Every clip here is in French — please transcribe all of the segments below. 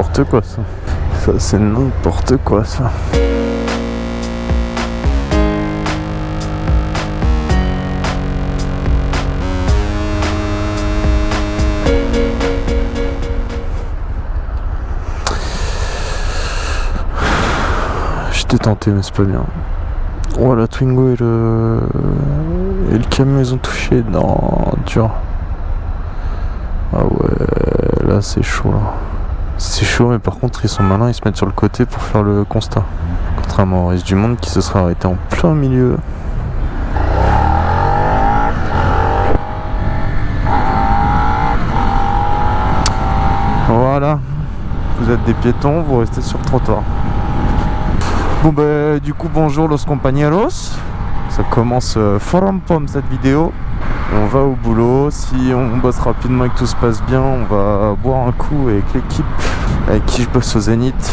n'importe quoi ça. Ça c'est n'importe quoi ça. J'étais tenté mais c'est pas bien. Oh la Twingo et le... Et le camion ils ont touché. Non, dur. Ah ouais, là c'est chaud là. C'est chaud mais par contre ils sont malins, ils se mettent sur le côté pour faire le constat. Contrairement au reste du monde qui se serait arrêté en plein milieu. Voilà. Vous êtes des piétons, vous restez sur le trottoir. Bon bah du coup bonjour los compañeros Ça commence euh, fort en pomme cette vidéo On va au boulot, si on bosse rapidement et que tout se passe bien On va boire un coup avec l'équipe avec qui je bosse au Zénith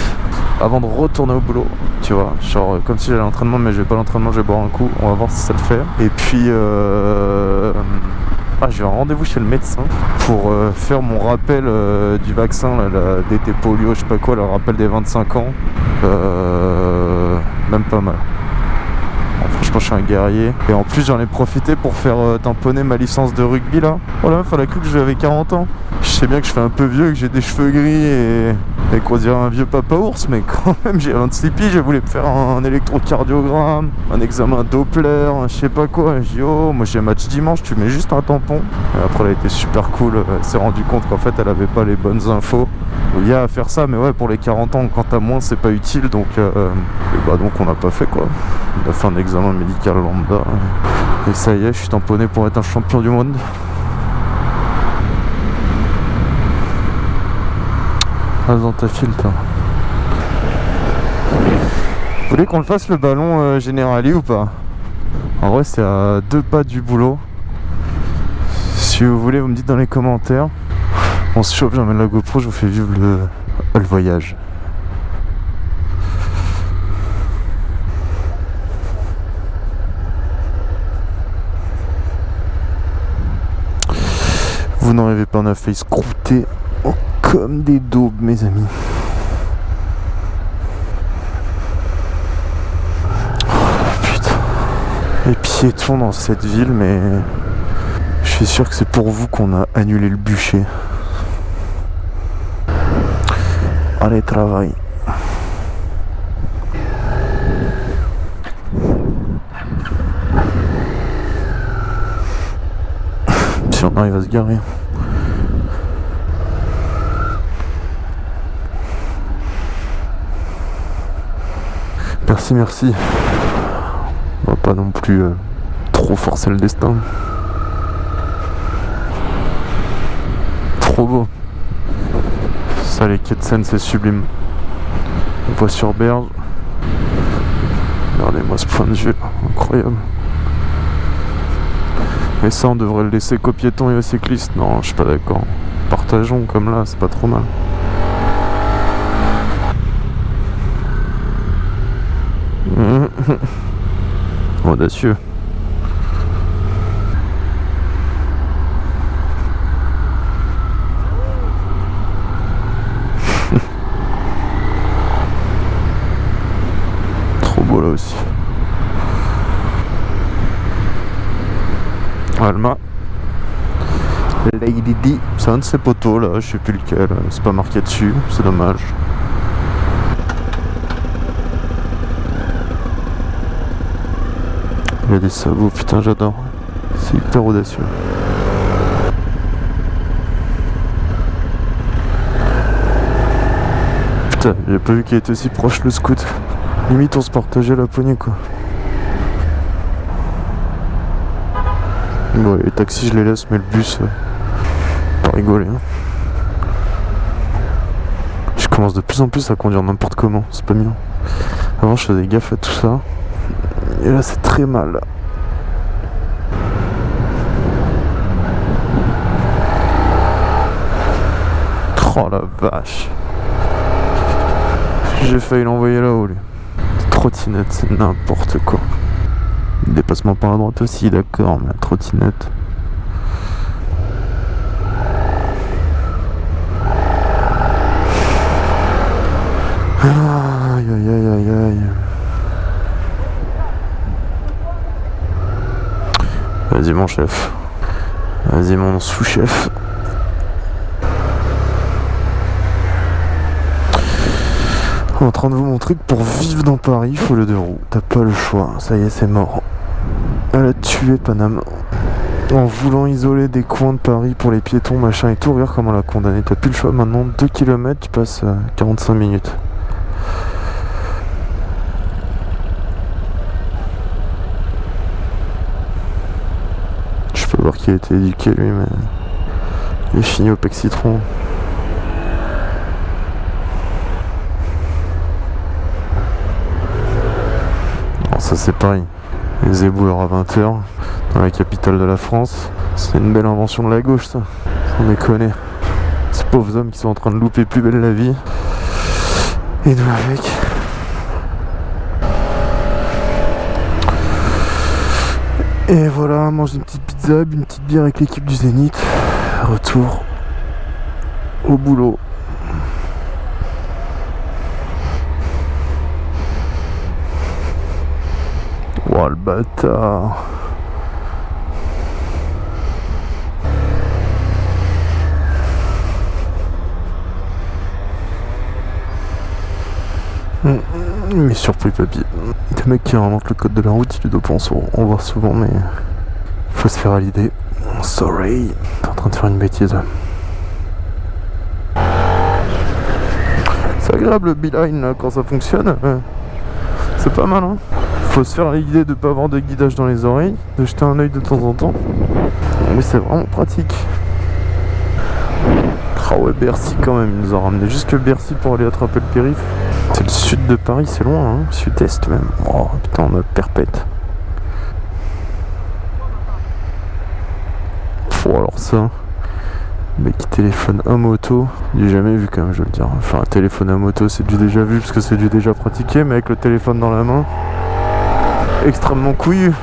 Avant de retourner au boulot Tu vois, genre euh, comme si j'allais à l'entraînement mais je vais pas l'entraînement, je vais boire un coup On va voir si ça le fait Et puis euh... Ah, j'ai un rendez-vous chez le médecin pour euh, faire mon rappel euh, du vaccin, la DT polio, je sais pas quoi, le rappel des 25 ans. Euh, même pas mal. Franchement, je suis un guerrier. Et en plus, j'en ai profité pour faire euh, tamponner ma licence de rugby là. Oh la meuf, elle a cru que j'avais 40 ans. Je sais bien que je fais un peu vieux, que j'ai des cheveux gris et, qu'on dirait un vieux papa ours, mais quand même, j'ai 26 piges. J'ai voulu me faire un, électrocardiogramme, un examen Doppler, je sais pas quoi. J'ai dit, oh, moi j'ai match dimanche, tu mets juste un tampon. Et après, elle a été super cool. Elle s'est rendu compte qu'en fait, elle avait pas les bonnes infos. Il y a à faire ça, mais ouais, pour les 40 ans, quand t'as moins, c'est pas utile. Donc, euh, et bah, donc on n'a pas fait quoi. On a fait un examen médical lambda. Et ça y est, je suis tamponné pour être un champion du monde. Dans ta file, toi. Vous voulez qu'on le fasse le ballon euh, ou pas? En vrai, c'est à deux pas du boulot. Si vous voulez, vous me dites dans les commentaires. On se chauffe, j'emmène la GoPro, je vous fais vivre le, voyage. Vous n'en rêvez pas, on a failli oh, comme des daubes, mes amis. Oh, putain. Les piétons dans cette ville, mais je suis sûr que c'est pour vous qu'on a annulé le bûcher. Allez, travail. Si on arrive se garer. Merci, merci. On va pas non plus euh, trop forcer le destin. Trop beau. Ça, les quais de Seine, c'est sublime. On voit sur berge. Regardez-moi ce point de vue, incroyable. Mais ça, on devrait le laisser qu'aux piétons et aux cyclistes. Non, je suis pas d'accord. Partageons comme là, c'est pas trop mal. Trop beau là aussi. Alma. Lady D. C'est un de ces poteaux là, je sais plus lequel. C'est pas marqué dessus, c'est dommage. Il y a des sabots, putain j'adore. C'est hyper audacieux. Putain, j'ai pas vu qu'il était aussi proche le scout. Limite on se partageait la poignée quoi. Ouais, les taxis je les laisse mais le bus, euh, pas rigoler. Hein. Je commence de plus en plus à conduire n'importe comment, c'est pas bien. Avant je faisais gaffe à tout ça. Et là c'est très mal. Oh la vache. J'ai failli l'envoyer là-haut lui. Trottinette, c'est n'importe quoi. Dépassement par la droite aussi, d'accord, mais la trottinette. Aïe aïe aïe aïe aïe. Vas-y mon chef. Vas-y mon sous-chef. En train de vous montrer que pour vivre dans Paris, il faut le deux roues. T'as pas le choix. Ça y est, c'est mort. Elle a tué Paname. En voulant isoler des coins de Paris pour les piétons, machin et tout, regarde comment elle a condamné. T'as plus le choix maintenant. 2 km, tu passes 45 minutes. A été éduqué lui, mais il est fini au pec citron. ça c'est pareil. Les éboueurs à 20h dans la capitale de la France. C'est une belle invention de la gauche ça. On est connaît. Ces pauvres hommes qui sont en train de louper plus belle la vie. Et nous avec. Et voilà, mange une petite pizza, une petite bière avec l'équipe du Zénith. Retour au boulot. Oh le bâtard Mais surpris papy. Des mecs qui inventent le code de la route, il est dopant on voit souvent mais faut se faire à l'idée. Sorry, t'es en train de faire une bêtise. C'est agréable le beeline quand ça fonctionne. C'est pas mal hein faut se faire l'idée de pas avoir de guidage dans les oreilles, de jeter un oeil de temps en temps. Mais c'est vraiment pratique. Ah ouais, Bercy quand même, ils nous ont ramené jusque Bercy pour aller attraper le périph. C'est le sud de Paris, c'est loin, hein sud-est même. Oh putain, on a perpète. Oh alors ça, mec qui téléphone à moto, j'ai jamais vu quand même, je veux le dire. Enfin, un téléphone à moto, c'est du déjà vu parce que c'est du déjà pratiqué, mais avec le téléphone dans la main, extrêmement couillu.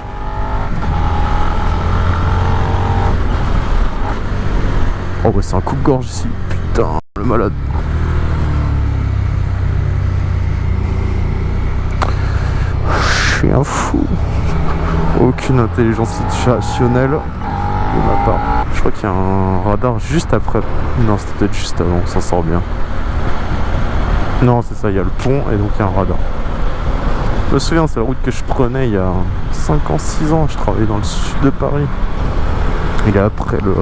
Oh ouais c'est un coup de gorge ici. Putain, le malade. Un fou. Aucune intelligence situationnelle de ma part. Je crois qu'il y a un radar juste après. Non, c'était peut-être juste avant, ça sort bien. Non, c'est ça, il y a le pont et donc il y a un radar. Je me souviens, c'est la route que je prenais il y a 5 ans, 6 ans. Je travaillais dans le sud de Paris. Il est après le,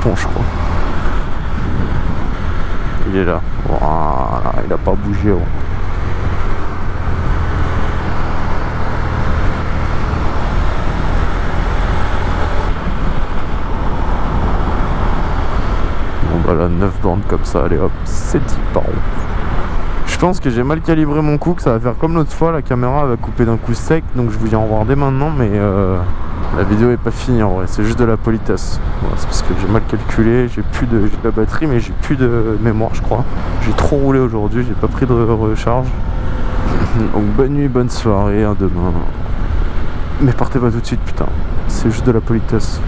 pont, je crois. Il est là. Voilà, il a pas bougé. Bon bah là, 9 bandes comme ça, allez hop, c'est 10 par an. Je pense que j'ai mal calibré mon coup, que ça va faire comme l'autre fois, la caméra va couper d'un coup sec, donc je vous dis au revoir dès maintenant, mais euh, la vidéo est pas finie en vrai, c'est juste de la politesse. c'est parce que j'ai mal calculé, j'ai plus de, de la batterie, mais j'ai plus de mémoire je crois. J'ai trop roulé aujourd'hui, j'ai pas pris de recharge. donc bonne nuit, bonne soirée, à demain. Mais partez pas tout de suite putain, c'est juste de la politesse.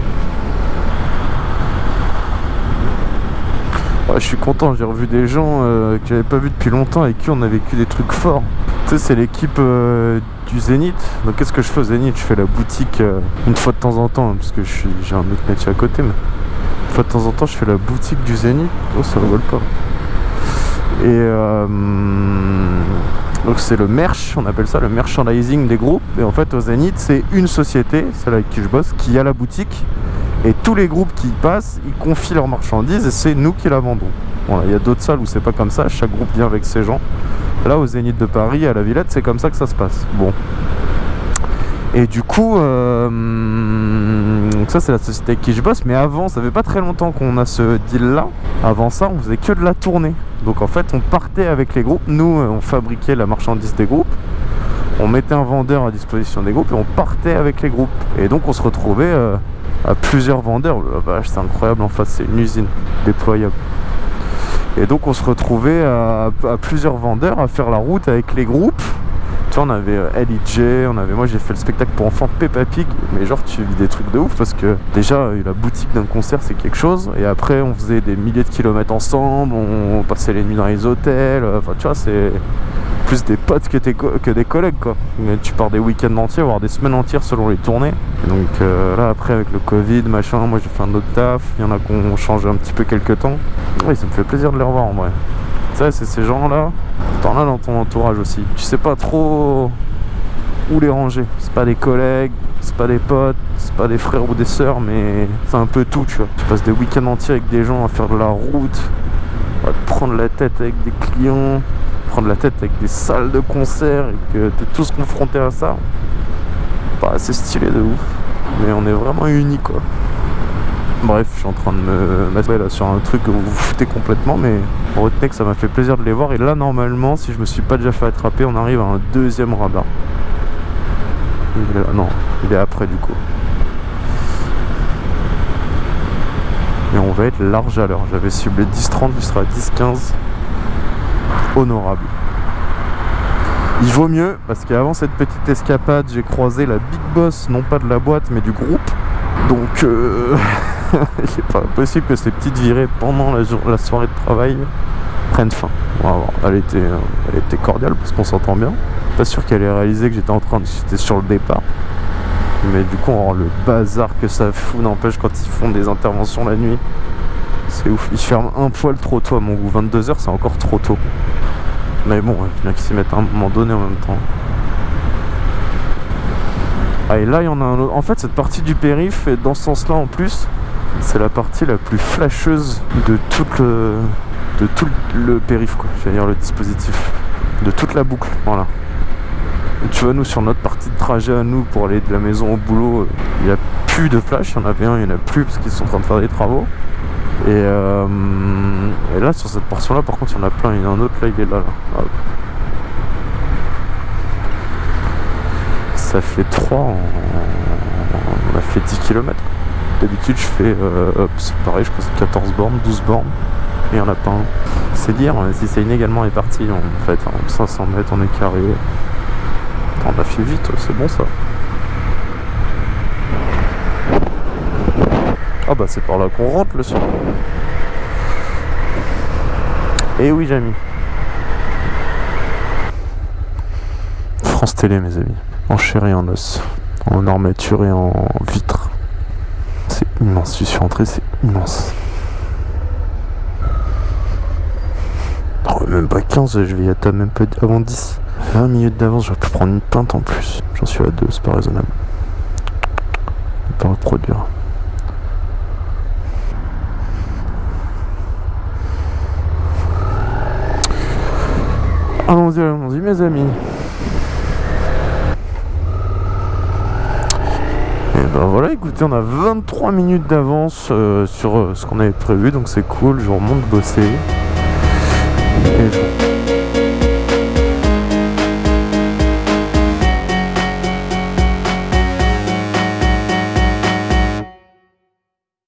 Je suis content, j'ai revu des gens euh, que j'avais pas vu depuis longtemps et qui on a vécu des trucs forts. Tu sais, c'est l'équipe euh, du Zénith. Donc qu'est-ce que je fais au Zénith? Je fais la boutique euh, une fois de temps en temps, hein, parce que j'ai un autre métier à côté, mais une fois de temps en temps, je fais la boutique du Zénith. Oh, ça rigole pas. Et donc c'est le merch, on appelle ça le merchandising des groupes. Et en fait, au Zénith, c'est une société, celle avec qui je bosse, qui a la boutique et tous les groupes qui y passent, ils confient leurs marchandises et c'est nous qui la vendons. Il y a d'autres salles où c'est pas comme ça, chaque groupe vient avec ses gens. Là, au Zénith de Paris, à la Villette, c'est comme ça que ça se passe. Bon. Et du coup, euh, ça c'est la société avec qui je bosse, mais avant, ça fait pas très longtemps qu'on a ce deal là. Avant ça, on faisait que de la tournée. Donc en fait, on partait avec les groupes. Nous, on fabriquait la marchandise des groupes. On mettait un vendeur à disposition des groupes et on partait avec les groupes. Et donc on se retrouvait euh, à plusieurs vendeurs. c'est incroyable en face, c'est une usine déployable. Et donc on se retrouvait à, plusieurs vendeurs à faire la route avec les groupes Tu vois, on avait euh, LIJ, on avait, moi j'ai fait le spectacle pour enfants Peppa Pig, mais genre tu vis des trucs de ouf parce que déjà la boutique d'un concert c'est quelque chose, et après on faisait des milliers de kilomètres ensemble, on passait les nuits dans les hôtels, euh, enfin tu vois, c'est plus des potes que, que des collègues quoi. Mais tu pars des week-ends entiers, voire des semaines entières selon les tournées. donc euh, là après avec le Covid, machin, moi j'ai fait un autre taf, il y en a qui ont changé un petit peu quelques temps. Oui, ça me fait plaisir de les revoir en vrai. Ça c'est ces gens là, t'en as dans ton entourage aussi. Tu sais pas trop où les ranger. C'est pas des collègues, c'est pas des potes, c'est pas des frères ou des sœurs, mais c'est un peu tout, tu vois. Tu passes des week-ends entiers avec des gens à faire de la route, à te prendre la tête avec des clients, prendre la tête avec des salles de concert et que t'es tous confrontés à ça. Pas assez stylé de ouf. Mais on est vraiment unis quoi. Bref, suis en train de me mettre là sur un truc que vous vous foutez complètement, mais retenez que ça m'a fait plaisir de les voir. Et là, normalement, si je me suis pas déjà fait attraper, on arrive à un deuxième radar. non, il est après du coup. Et on va être large à l'heure. J'avais ciblé 10-30, il sera 10-15 honorable. Il vaut mieux parce qu'avant cette petite escapade, j'ai croisé la big boss, non pas de la boîte, mais du groupe. Donc, euh, c'est pas possible que ces petites virées pendant la, soirée de travail prennent fin. Elle était, elle était cordiale parce qu'on s'entend bien. Pas sûr qu'elle ait réalisé que j'étais en train de, j'étais sur le départ. Mais du coup, le bazar que ça fout, n'empêche quand ils font des interventions la nuit. C'est ouf, ils ferment un poil trop tôt à mon goût. 22h, c'est encore trop tôt. Mais bon, il bien qu'ils s'y mettent à un moment donné en même temps. Ah, et là, il y en a un autre. En fait, cette partie du périph', et dans ce sens-là en plus, c'est la partie la plus flasheuse de tout le, de tout le périph', quoi. Je dire le dispositif. De toute la boucle, voilà. tu vois, nous, sur notre partie de trajet à nous, pour aller de la maison au boulot, il n'y a plus de flash. Il y en avait un, il n'y en a plus, parce qu'ils sont en train de faire des travaux. Euh, et, là, sur cette portion-là, par contre, il y en a plein. Il y en a un autre, là, il est là. là. Ça fait 3 On a fait 10 km. D'habitude, je fais... Euh, c'est pareil, je crois que c'est 14 bornes, 12 bornes. Et il n'y en a pas un. C'est dire si c'est inégalement réparti, en fait. 500 mètres, on est carré. On a fait vite, c'est bon ça. Ah bah c'est par là qu'on rentre le soir. Et eh oui Jamy. France Télé mes amis. En chair et en os. En armature et en vitre. Immense. Je suis rentré, c'est immense. Oh, même pas 15, je vais y être même pas avant 10. 20 minutes d'avance, j'aurais pu prendre une pinte en plus. J'en suis à 2, c'est pas raisonnable. Pas reproduire. Allons-y, allons-y mes amis. Ben voilà, écoutez, on a 23 minutes d'avance euh, sur euh, ce qu'on avait prévu, donc c'est cool, je remonte bosser. Et